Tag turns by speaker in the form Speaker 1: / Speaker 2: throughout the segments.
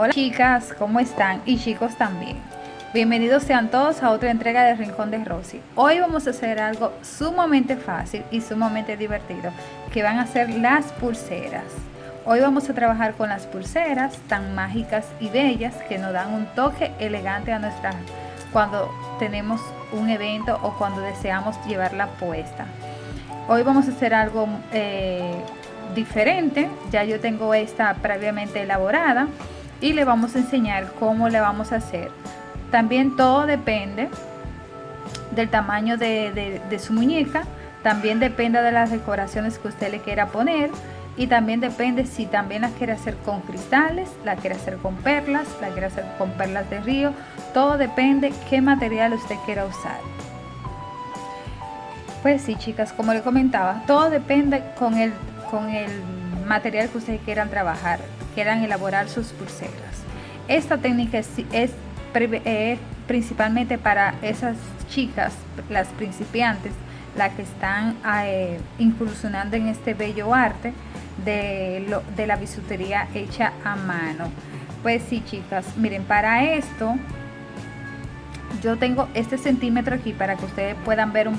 Speaker 1: Hola chicas, ¿cómo están? Y chicos también. Bienvenidos sean todos a otra entrega de Rincón de Rosy. Hoy vamos a hacer algo sumamente fácil y sumamente divertido, que van a ser las pulseras. Hoy vamos a trabajar con las pulseras tan mágicas y bellas que nos dan un toque elegante a nuestra cuando tenemos un evento o cuando deseamos llevarla puesta. Hoy vamos a hacer algo eh, diferente, ya yo tengo esta previamente elaborada y le vamos a enseñar cómo le vamos a hacer. También todo depende del tamaño de, su muñeca, también depende de las decoraciones que usted le quiera poner y también depende si también la quiere hacer con cristales, la quiere hacer con perlas, la quiere hacer con perlas de río, todo depende qué material usted quiera usar. Pues sí chicas, como le comentaba, todo depende con el, con el material que ustedes quieran trabajar quieran elaborar sus pulseras. Esta técnica es, es, principalmente para esas chicas, las principiantes, las que están eh, incursionando en este bello arte de, lo, de la bisutería hecha a mano. Pues sí, chicas, miren, para esto yo tengo este centímetro aquí para que ustedes puedan ver un,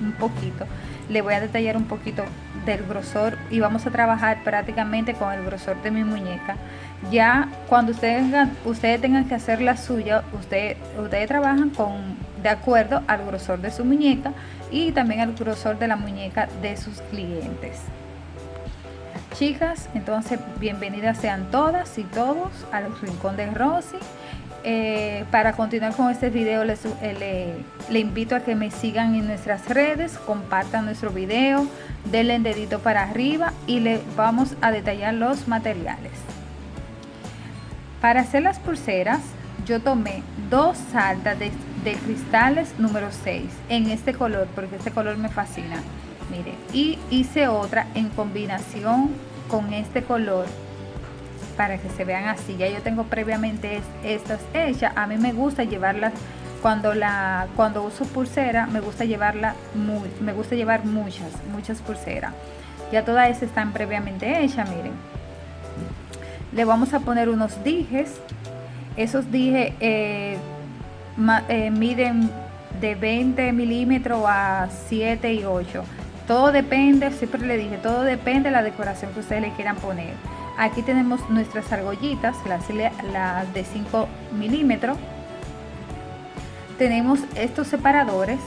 Speaker 1: un poquito. Le voy a detallar un poquito del grosor y vamos a trabajar prácticamente con el grosor de mi muñeca. Ya cuando ustedes tengan, ustedes tengan que hacer la suya, ustedes, ustedes trabajan con de acuerdo al grosor de su muñeca y también al grosor de la muñeca de sus clientes. Chicas, entonces bienvenidas sean todas y todos al Rincón de Rosy eh, para continuar con este video les, eh, le, invito a que me sigan en nuestras redes, compartan nuestro video, denle el dedito para arriba y le vamos a detallar los materiales. Para hacer las pulseras yo tomé dos saltas de, de cristales número 6 en este color porque este color me fascina. Mire, y hice otra en combinación con este color para que se vean así. Ya yo tengo previamente estas hechas. A mí me gusta llevarlas cuando la cuando uso pulsera, me gusta llevarla muy, me gusta llevar muchas, muchas pulseras. Ya todas están previamente hechas, miren. Le vamos a poner unos dijes. Esos dijes eh, eh, miden de 20 milímetros a 7 y 8. Todo depende, siempre le dije, todo depende de la decoración que ustedes le quieran poner. Aquí tenemos nuestras argollitas, las, de 5 milímetros. Tenemos estos separadores.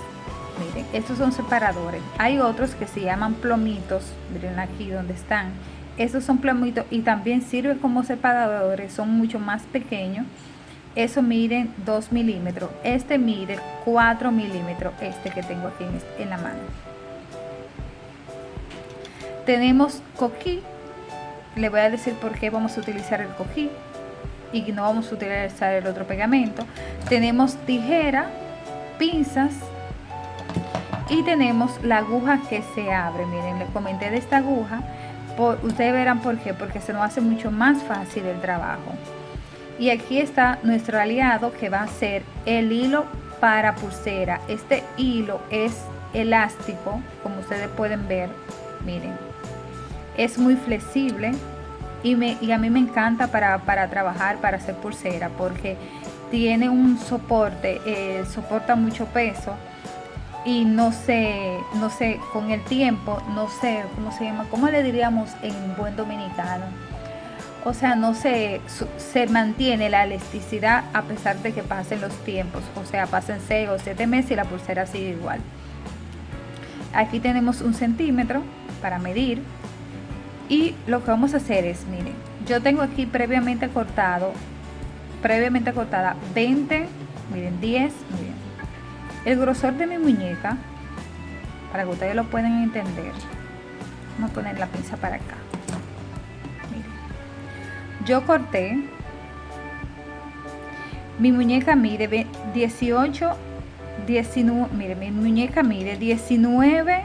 Speaker 1: Miren, estos son separadores. Hay otros que se llaman plomitos. Miren aquí donde están. Estos son plomitos y también sirven como separadores. Son mucho más pequeños. Eso miren 2 milímetros. Este mide 4 milímetros. Este que tengo aquí en, en la mano. Tenemos coquí le voy a decir por qué vamos a utilizar el cojí y no vamos a utilizar el otro pegamento. Tenemos tijera, pinzas y tenemos la aguja que se abre. Miren, les comenté de esta aguja. Por, ustedes verán por qué, porque se nos hace mucho más fácil el trabajo. Y aquí está nuestro aliado que va a ser el hilo para pulsera. Este hilo es elástico, como ustedes pueden ver. Miren, es muy flexible y, me, y a mí me encanta para, trabajar, para hacer pulsera, porque tiene un soporte, eh, soporta mucho peso y no sé, no sé, con el tiempo, no sé, ¿cómo se llama? ¿Cómo le diríamos en buen dominicano? O sea, no se, se mantiene la elasticidad a pesar de que pasen los tiempos. O sea, pasen 6 o 7 meses y la pulsera sigue igual. Aquí tenemos un centímetro para medir y lo que vamos a hacer es, miren, yo tengo aquí previamente cortado, previamente cortada 20, miren, 10, miren. El grosor de mi muñeca, para que ustedes lo puedan entender, vamos a poner la pinza para acá. Miren. Yo corté, mi muñeca mide 18, 19, miren, mi muñeca mide 19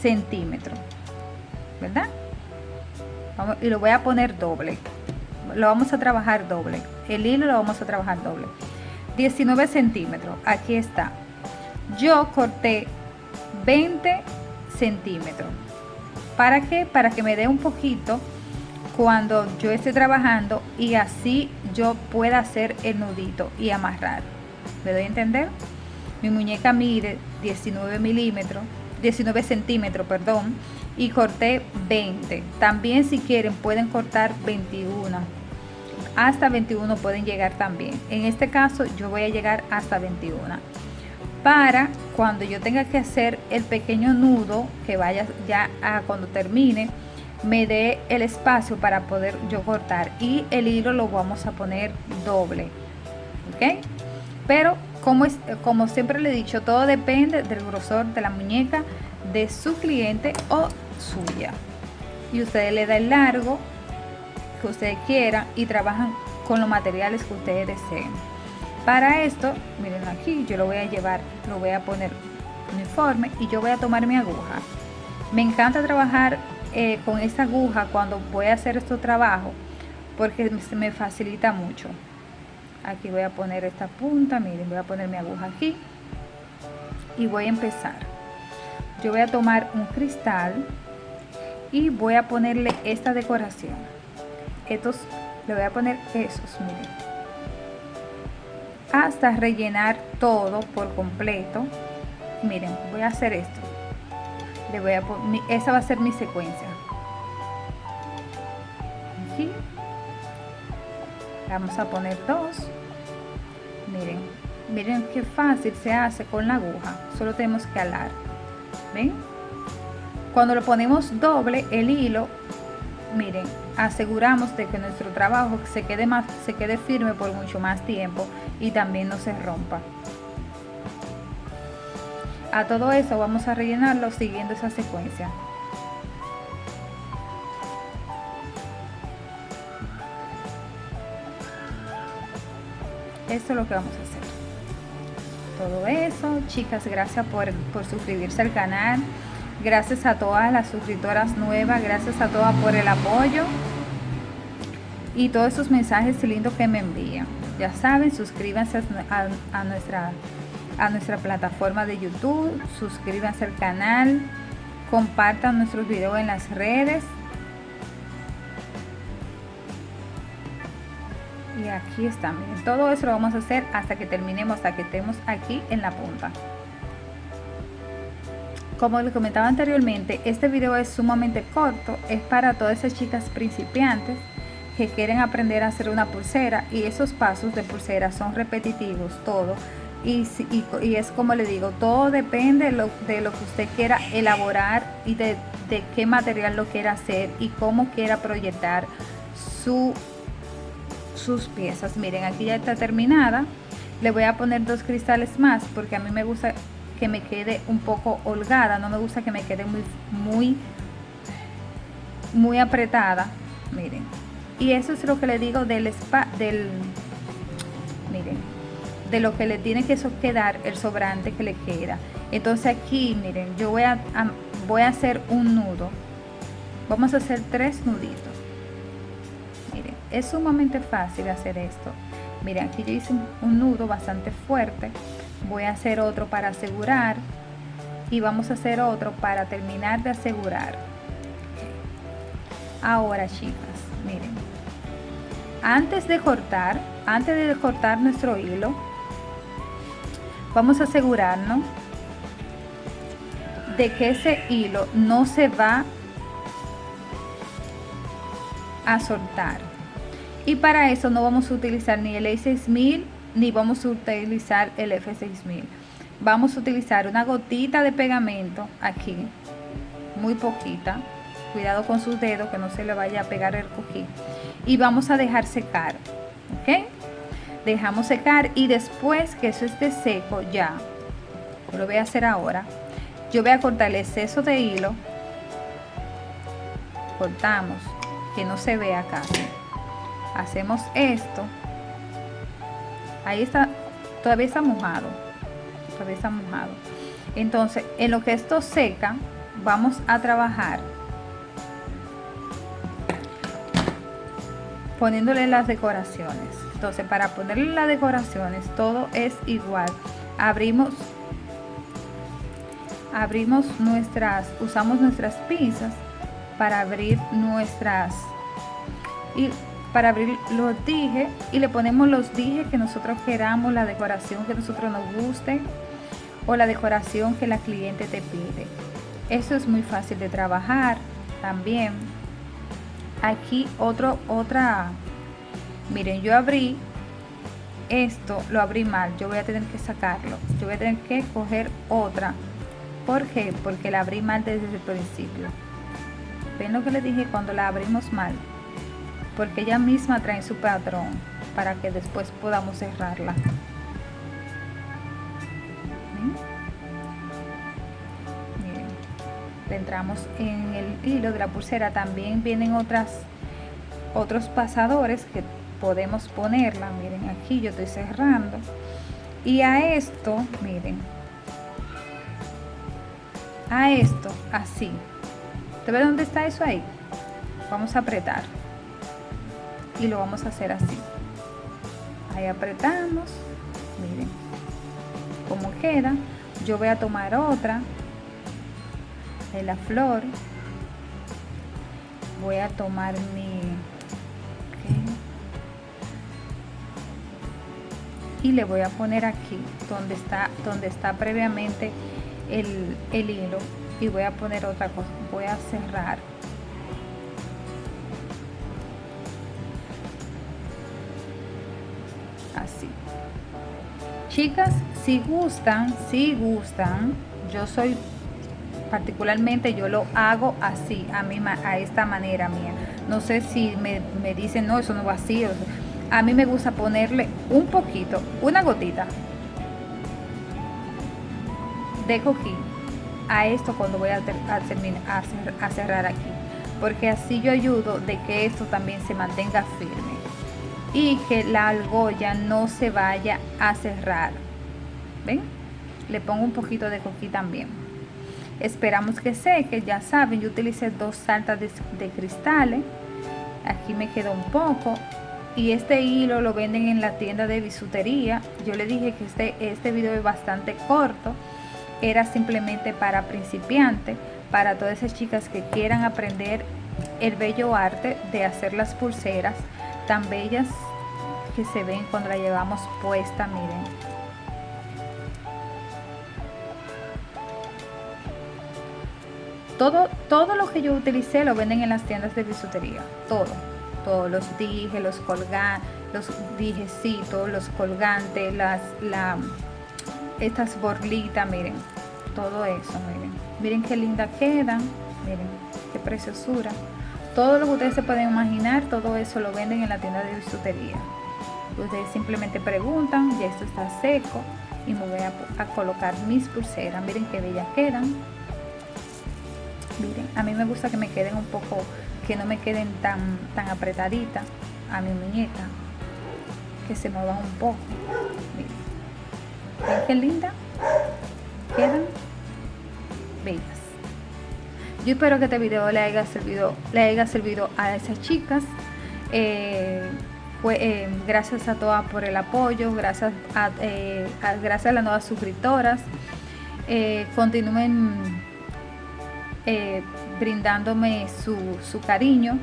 Speaker 1: centímetros ¿verdad? y lo voy a poner doble. Lo vamos a trabajar doble. El hilo lo vamos a trabajar doble. 19 centímetros. Aquí está. Yo corté 20 centímetros. ¿Para qué? Para que me dé un poquito cuando yo esté trabajando y así yo pueda hacer el nudito y amarrar. ¿Me doy a entender? Mi muñeca mide 19 milímetros, 19 centímetros, perdón, y corté 20. También si quieren pueden cortar 21. Hasta 21 pueden llegar también. En este caso yo voy a llegar hasta 21. Para cuando yo tenga que hacer el pequeño nudo que vaya ya a cuando termine, me dé el espacio para poder yo cortar y el hilo lo vamos a poner doble ok pero como, es, como siempre le he dicho todo depende del grosor de la muñeca de su cliente o suya. Y ustedes le da el largo que ustedes quieran y trabajan con los materiales que ustedes deseen. Para esto miren aquí yo lo voy a llevar lo voy a poner uniforme y yo voy a tomar mi aguja. Me encanta trabajar eh, con esta aguja cuando voy a hacer estos trabajos porque se me facilita mucho. Aquí voy a poner esta punta miren voy a poner mi aguja aquí y voy a empezar. Yo voy a tomar un cristal y voy a ponerle esta decoración. Estos le voy a poner esos miren. Hasta rellenar todo por completo. Miren voy a hacer esto. Le voy a poner esa va a ser mi secuencia. Aquí. Vamos a poner dos. Miren miren qué fácil se hace con la aguja. Solo tenemos que alar. Ven cuando lo ponemos doble el hilo miren aseguramos de que nuestro trabajo se quede más se quede firme por mucho más tiempo y también no se rompa. A todo eso vamos a rellenarlo siguiendo esa secuencia. Esto es lo que vamos a hacer. Todo eso chicas gracias por, por suscribirse al canal Gracias a todas las suscriptoras nuevas, gracias a todas por el apoyo y todos esos mensajes lindos que me envían. Ya saben, suscríbanse a, nuestra, a nuestra plataforma de YouTube, suscríbanse al canal, compartan nuestros videos en las redes. Y aquí está, miren, todo eso lo vamos a hacer hasta que terminemos, hasta que estemos aquí en la punta. Como les comentaba anteriormente, este video es sumamente corto, es para todas esas chicas principiantes que quieren aprender a hacer una pulsera y esos pasos de pulsera son repetitivos, todo. Y, es como le digo, todo depende de lo, de lo que usted quiera elaborar y de, de, qué material lo quiera hacer y cómo quiera proyectar su, sus piezas. Miren, aquí ya está terminada. Le voy a poner dos cristales más porque a mí me gusta que me quede un poco holgada, no me gusta que me quede muy, muy, muy apretada, miren. Y eso es lo que le digo del spa, del, miren, de lo que le tiene que quedar el sobrante que le queda. Entonces aquí, miren, yo voy a, voy a hacer un nudo. Vamos a hacer tres nuditos. Miren, es sumamente fácil hacer esto. Miren, aquí yo hice un nudo bastante fuerte voy a hacer otro para asegurar y vamos a hacer otro para terminar de asegurar. Ahora chicas miren. Antes de cortar antes de cortar nuestro hilo vamos a asegurarnos de que ese hilo no se va a soltar. Y para eso no vamos a utilizar ni el A6000 ni vamos a utilizar el F6000 vamos a utilizar una gotita de pegamento aquí muy poquita. Cuidado con sus dedos que no se le vaya a pegar el cojín. Y vamos a dejar secar ok dejamos secar y después que eso esté seco ya lo voy a hacer ahora yo voy a cortar el exceso de hilo. Cortamos que no se vea casi. Hacemos esto ahí está todavía está mojado todavía está mojado. Entonces en lo que esto seca vamos a trabajar poniéndole las decoraciones. Entonces para ponerle las decoraciones todo es igual. Abrimos abrimos nuestras usamos nuestras pinzas para abrir nuestras y para abrir los dijes y le ponemos los dijes que nosotros queramos, la decoración que nosotros nos guste o la decoración que la cliente te pide. Eso es muy fácil de trabajar también. Aquí otro, otra, miren, yo abrí esto, lo abrí mal, yo voy a tener que sacarlo. Yo voy a tener que coger otra. ¿Por qué? Porque la abrí mal desde el principio. ¿Ven lo que le dije cuando la abrimos mal? Porque ella misma trae su patrón para que después podamos cerrarla. entramos en el hilo de la pulsera. También vienen otras otros pasadores que podemos ponerla. Miren aquí yo estoy cerrando. Y a esto miren. A esto así. ¿te ve dónde está eso ahí? vamos a apretar y lo vamos a hacer así. Ahí apretamos miren cómo queda yo voy a tomar otra de la flor. Voy a tomar mi y le voy a poner aquí donde está donde está previamente el, el hilo y voy a poner otra cosa. Voy a cerrar Chicas, si gustan, si gustan, yo soy particularmente yo lo hago así, a, mí, a esta manera mía. No sé si me, dicen, no, eso no va así. a mí me gusta ponerle un poquito, una gotita de coquí a esto cuando voy a, terminar, a cerrar aquí. Porque así yo ayudo de que esto también se mantenga firme y que la argolla no se vaya a cerrar. Ven le pongo un poquito de coquí también. Esperamos que seque ya saben yo utilicé dos saltas de, de cristales. Aquí me quedó un poco. Y este hilo lo venden en la tienda de bisutería. Yo le dije que este, este video es bastante corto. Era simplemente para principiantes para todas esas chicas que quieran aprender el bello arte de hacer las pulseras tan bellas que se ven cuando la llevamos puesta, miren. Todo, todo lo que yo utilicé lo venden en las tiendas de bisutería, todo, todos los dijes, los colgantes, los dijecitos, los colgantes, las, la, estas borlitas, miren, todo eso, miren, miren qué linda quedan, miren, qué preciosura. Todo lo que ustedes se pueden imaginar, todo eso lo venden en la tienda de bisutería. Ustedes simplemente preguntan, ya esto está seco y me voy a, colocar mis pulseras. Miren qué bellas quedan. Miren, a mí me gusta que me queden un poco, que no me queden tan, tan apretaditas a mi muñeca. Que se muevan un poco. Miren. qué linda? Quedan bellas. Yo espero que este video le haya servido, le haya servido a esas chicas. Eh, eh, gracias a todas por el apoyo, gracias a, eh, gracias a las nuevas suscriptoras. continúen brindándome su, su, cariño.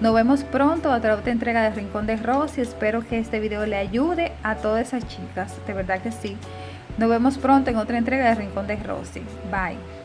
Speaker 1: Nos vemos pronto a otra entrega de Rincón de Rosy. Espero que este video le ayude a todas esas chicas, de verdad que sí. Nos vemos pronto en otra entrega de Rincón de Rosy. Bye.